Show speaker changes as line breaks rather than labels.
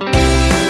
you.